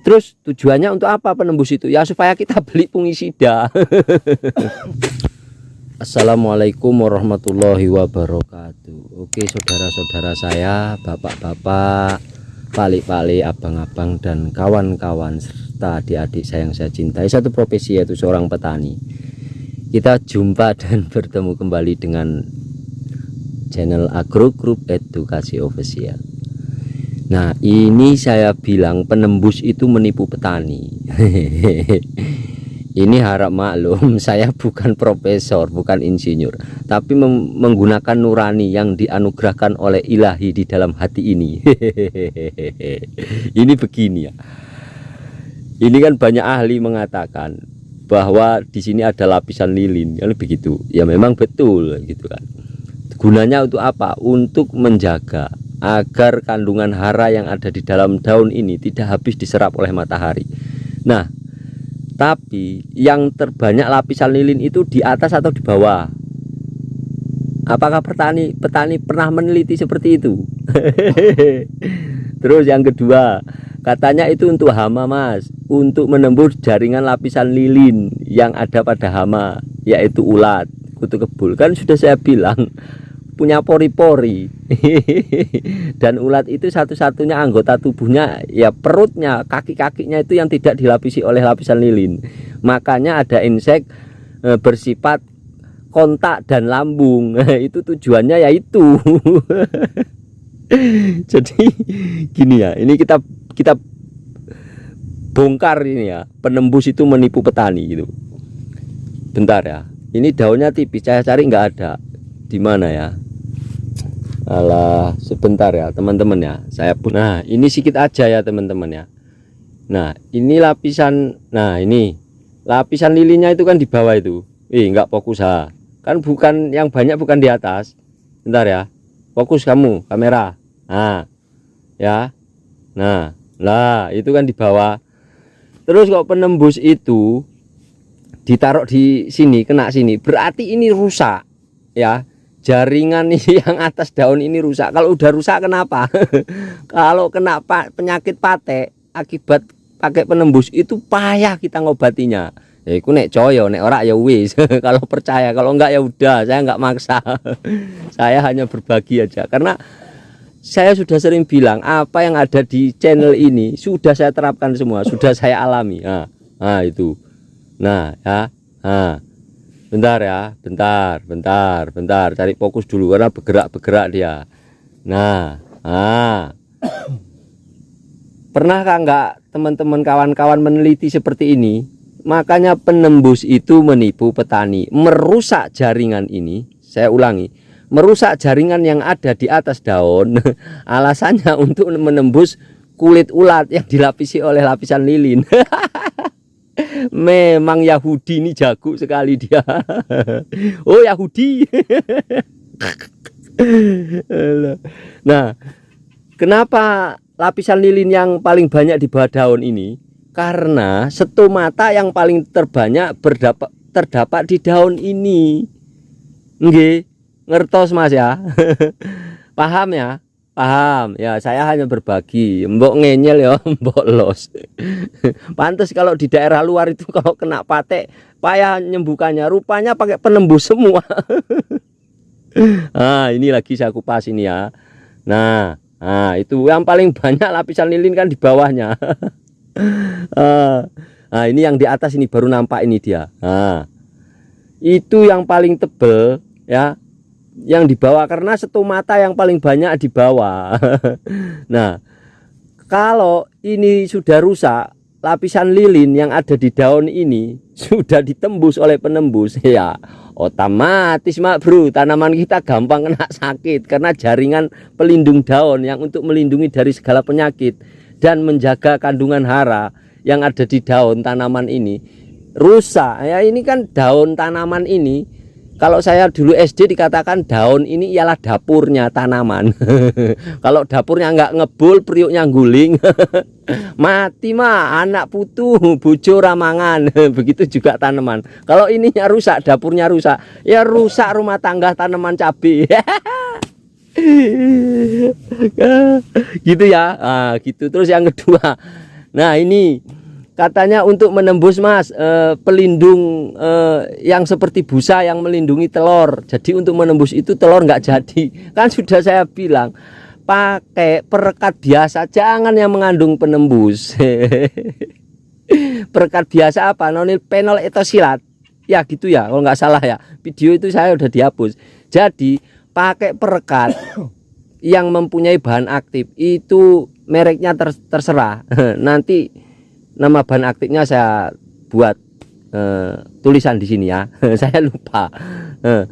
terus tujuannya untuk apa penembus itu? Ya supaya kita beli fungisida Assalamualaikum warahmatullahi wabarakatuh. Oke saudara-saudara saya bapak-bapak palik-palik abang-abang dan kawan-kawan serta adik-adik saya yang saya cintai. Satu profesi yaitu seorang petani. Kita jumpa dan bertemu kembali dengan channel Agro Group Edukasi Official Nah ini saya bilang penembus itu menipu petani. Ini harap maklum saya bukan profesor bukan insinyur tapi menggunakan nurani yang dianugerahkan oleh ilahi di dalam hati ini. Ini begini ya. Ini kan banyak ahli mengatakan bahwa di sini ada lapisan lilin yang begitu. Ya memang betul gitu kan. Gunanya untuk apa? Untuk menjaga agar kandungan hara yang ada di dalam daun ini tidak habis diserap oleh matahari. Nah tapi yang terbanyak lapisan lilin itu di atas atau di bawah? Apakah petani petani pernah meneliti seperti itu? Terus yang kedua katanya itu untuk hama mas. Untuk menembus jaringan lapisan lilin yang ada pada hama yaitu ulat kutu kebul. Kan sudah saya bilang punya pori-pori. Dan ulat itu satu-satunya anggota tubuhnya ya perutnya kaki-kakinya itu yang tidak dilapisi oleh lapisan lilin. Makanya ada insek e, bersifat kontak dan lambung. Itu tujuannya yaitu jadi gini ya ini kita kita bongkar ini ya penembus itu menipu petani gitu. Bentar ya ini daunnya tipis saya cari nggak ada. Di mana ya Alah sebentar ya teman-teman ya. Saya pun nah ini sedikit aja ya teman-teman ya. Nah ini lapisan nah ini. Lapisan lilinnya itu kan di bawah itu. Ih nggak fokus ha. Kan bukan yang banyak bukan di atas. Bentar ya. Fokus kamu kamera. Nah ya. Nah lah itu kan di bawah. Terus kok penembus itu ditaruh di sini kena sini. Berarti ini rusak ya jaringan yang atas daun ini rusak. Kalau udah rusak kenapa? Kalau kena penyakit pate akibat pakai penembus itu payah kita ngobatinya. Ya itu nek coyo nek ora ya wis. Kalau percaya kalau enggak ya udah. Saya enggak maksa. Saya hanya berbagi aja. Karena saya sudah sering bilang apa yang ada di channel ini sudah saya terapkan semua sudah saya alami. Nah, nah itu. Nah ya. Nah bentar ya bentar bentar bentar. Cari fokus dulu karena bergerak-bergerak dia. Nah ah. Pernahkah enggak teman-teman kawan-kawan meneliti seperti ini? Makanya penembus itu menipu petani. Merusak jaringan ini saya ulangi merusak jaringan yang ada di atas daun. Alasannya untuk menembus kulit ulat yang dilapisi oleh lapisan lilin Memang Yahudi ini jago sekali dia. oh Yahudi. nah, kenapa lapisan lilin yang paling banyak di bawah daun ini? Karena stomata yang paling terbanyak berdapat terdapat di daun ini. Nggih, ngertos Mas ya. Paham ya? Paham? Ya saya hanya berbagi. Mbok ngenyel ya mbok los. Pantas kalau di daerah luar itu kalau kena patek payah nyembuhkannya. Rupanya pakai penembus semua. Nah ini lagi saya kupas ini ya. Nah nah itu yang paling banyak lapisan lilin kan di bawahnya. Nah ini yang di atas ini baru nampak ini dia. Nah itu yang paling tebel ya yang dibawa karena stomata yang paling banyak di bawah nah kalau ini sudah rusak lapisan lilin yang ada di daun ini sudah ditembus oleh penembus. Ya otomatis mak bro. Tanaman kita gampang kena sakit karena jaringan pelindung daun yang untuk melindungi dari segala penyakit dan menjaga kandungan hara yang ada di daun tanaman ini. Rusak. Ya ini kan daun tanaman ini kalau saya dulu SD dikatakan daun ini ialah dapurnya tanaman. Kalau dapurnya nggak ngebul priuknya guling. Mati mah anak putu bujo ramangan. Begitu juga tanaman. Kalau ininya rusak dapurnya rusak. Ya rusak rumah tangga tanaman cabai. Gitu ya. Nah, gitu. Terus yang kedua. Nah ini katanya untuk menembus mas eh, pelindung eh, yang seperti busa yang melindungi telur. Jadi untuk menembus itu telur nggak jadi. Kan sudah saya bilang pakai perekat biasa. Jangan yang mengandung penembus. Perekat biasa apa? Nonil panel itu silat ya gitu ya kalau nggak salah ya. Video itu saya udah dihapus. Jadi pakai perekat yang mempunyai bahan aktif. Itu mereknya ter terserah. Nanti nama bahan aktifnya saya buat eh, tulisan di sini ya. Saya lupa. Eh,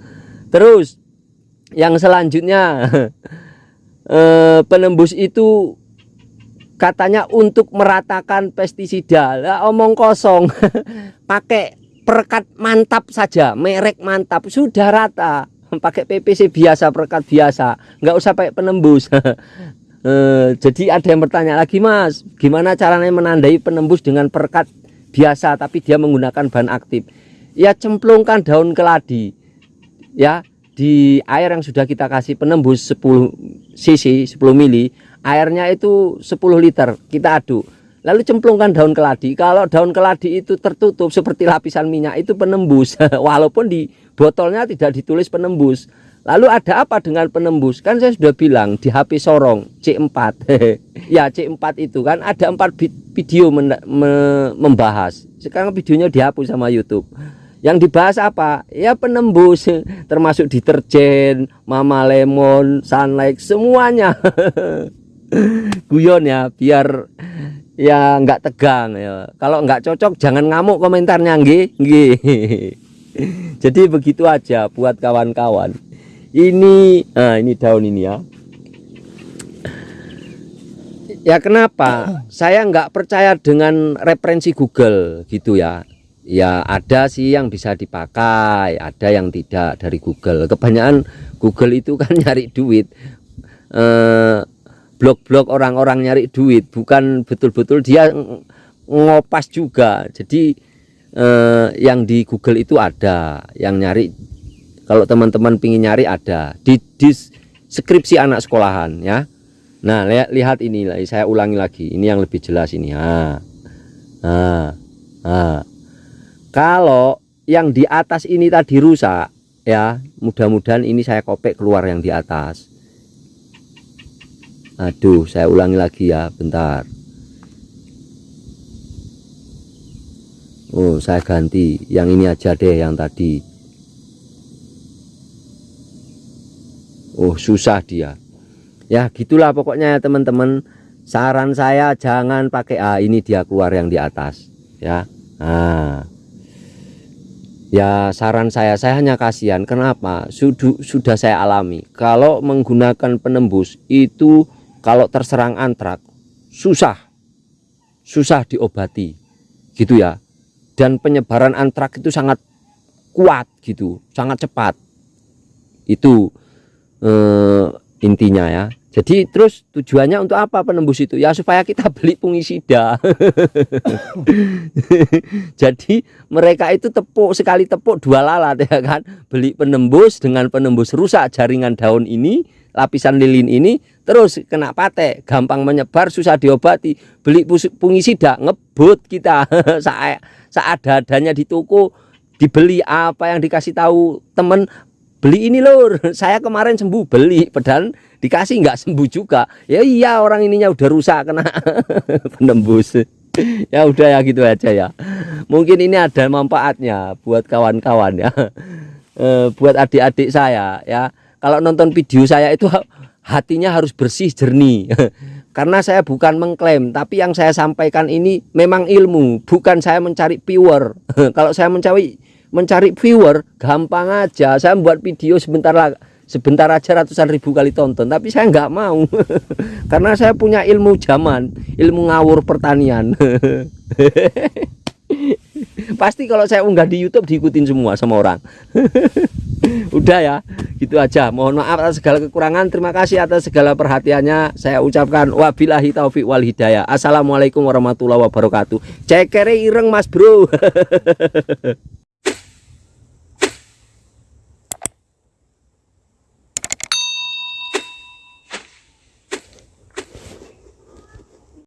terus yang selanjutnya eh, penembus itu katanya untuk meratakan pestisida. Lah omong kosong. Pakai perekat mantap saja merek mantap. Sudah rata. Pakai PPC biasa perekat biasa. Nggak usah pakai penembus Eh, jadi ada yang bertanya lagi mas gimana caranya menandai penembus dengan perekat biasa tapi dia menggunakan bahan aktif? Ya cemplungkan daun keladi ya. Di air yang sudah kita kasih penembus 10 cc 10 mili airnya itu 10 liter kita aduk. Lalu cemplungkan daun keladi. Kalau daun keladi itu tertutup seperti lapisan minyak itu penembus. Walaupun di botolnya tidak ditulis penembus Lalu ada apa dengan penembus? Kan saya sudah bilang di HP Sorong C4. ya C4 itu kan ada empat video me membahas. Sekarang videonya dihapus sama YouTube. Yang dibahas apa? Ya penembus termasuk deterjen, Mama Lemon, Sunlight semuanya. Guyon ya biar ya nggak tegang ya. Kalau nggak cocok jangan ngamuk komentarnya nggih. Jadi begitu aja buat kawan-kawan ini nah ini daun ini ya. Ya kenapa? Saya nggak percaya dengan referensi Google gitu ya. Ya ada sih yang bisa dipakai ada yang tidak dari Google. Kebanyakan Google itu kan nyari duit. Eh, blog-blog orang-orang nyari duit bukan betul-betul dia ngopas juga. Jadi eh, yang di Google itu ada yang nyari kalau teman-teman pingin nyari ada. Di, deskripsi anak sekolahan ya. Nah lihat lihat ini saya ulangi lagi. Ini yang lebih jelas ini. Nah, nah. kalau yang di atas ini tadi rusak ya mudah-mudahan ini saya kopek keluar yang di atas. Aduh saya ulangi lagi ya bentar. Oh saya ganti. Yang ini aja deh yang tadi oh susah dia. Ya gitulah pokoknya ya teman-teman. Saran saya jangan pakai ah ini dia keluar yang di atas. Ya. Nah ya saran saya saya hanya kasihan. Kenapa? Sudah sudah saya alami. Kalau menggunakan penembus itu kalau terserang antrak susah. Susah diobati. Gitu ya. Dan penyebaran antrak itu sangat kuat gitu sangat cepat. Itu eh, intinya ya. Jadi terus tujuannya untuk apa penembus itu? Ya supaya kita beli fungisida jadi mereka itu tepuk sekali tepuk dua lalat ya kan? Beli penembus dengan penembus rusak jaringan daun ini lapisan lilin ini terus kena patek gampang menyebar susah diobati. Beli fungisida ngebut kita. Saat saat adanya di toko dibeli apa yang dikasih tahu temen beli ini lur. Saya kemarin sembuh beli. Pedal dikasih nggak sembuh juga. Ya iya orang ininya udah rusak kena penembus. Ya udah ya gitu aja ya. Mungkin ini ada manfaatnya buat kawan-kawan ya. E, buat adik-adik saya ya. Kalau nonton video saya itu hatinya harus bersih jernih. Karena saya bukan mengklaim tapi yang saya sampaikan ini memang ilmu. Bukan saya mencari viewer kalau saya mencari mencari viewer gampang aja. Saya membuat video sebentar lah sebentar aja ratusan ribu kali tonton tapi saya nggak mau. Karena saya punya ilmu zaman ilmu ngawur pertanian. Pasti kalau saya unggah di YouTube diikutin semua sama orang. Udah ya gitu aja. Mohon maaf atas segala kekurangan. Terima kasih atas segala perhatiannya. Saya ucapkan wabillahi taufik wal hidayah. Assalamualaikum warahmatullahi wabarakatuh. Cekere ireng mas bro